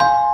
you